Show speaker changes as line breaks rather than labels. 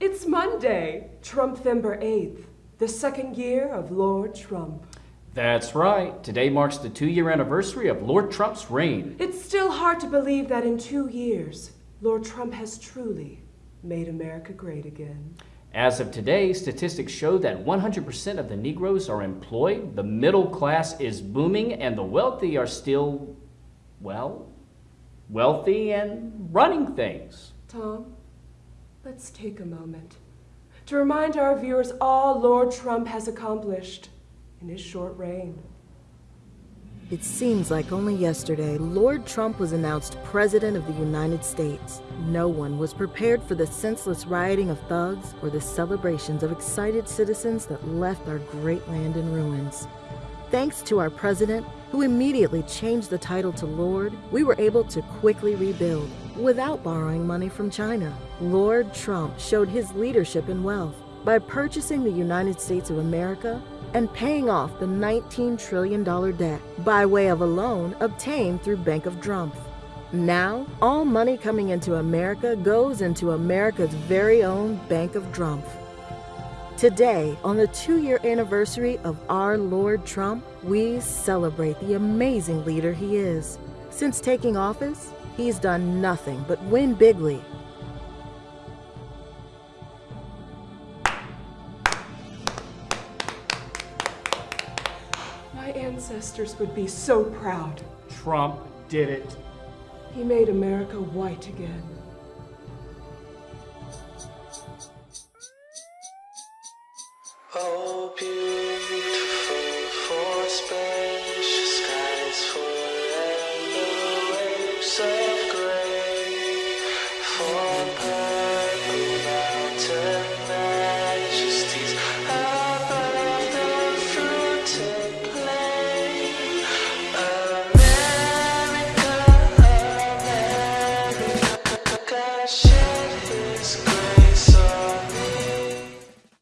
It's Monday, Trumpvember 8th, the second year of Lord Trump.
That's right. Today marks the two year anniversary of Lord Trump's reign.
It's still hard to believe that in two years, Lord Trump has truly made America great again.
As of today, statistics show that 100% of the Negroes are employed, the middle class is booming, and the wealthy are still, well, wealthy and running things.
Tom, let's take a moment to remind our viewers all Lord Trump has accomplished in his short reign.
It seems like only yesterday, Lord Trump was announced President of the United States. No one was prepared for the senseless rioting of thugs or the celebrations of excited citizens that left our great land in ruins. Thanks to our president, who immediately changed the title to Lord, we were able to quickly rebuild without borrowing money from China. Lord Trump showed his leadership and wealth by purchasing the United States of America and paying off the $19 trillion debt by way of a loan obtained through Bank of Drumpf. Now, all money coming into America goes into America's very own Bank of Drumpf. Today, on the two year anniversary of our Lord Trump, we celebrate the amazing leader he is. Since taking office, he's done nothing but win bigly
My ancestors would be so proud.
Trump did it.
He made America white again.
Oh, beautiful for spacious